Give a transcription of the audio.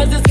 Cause it's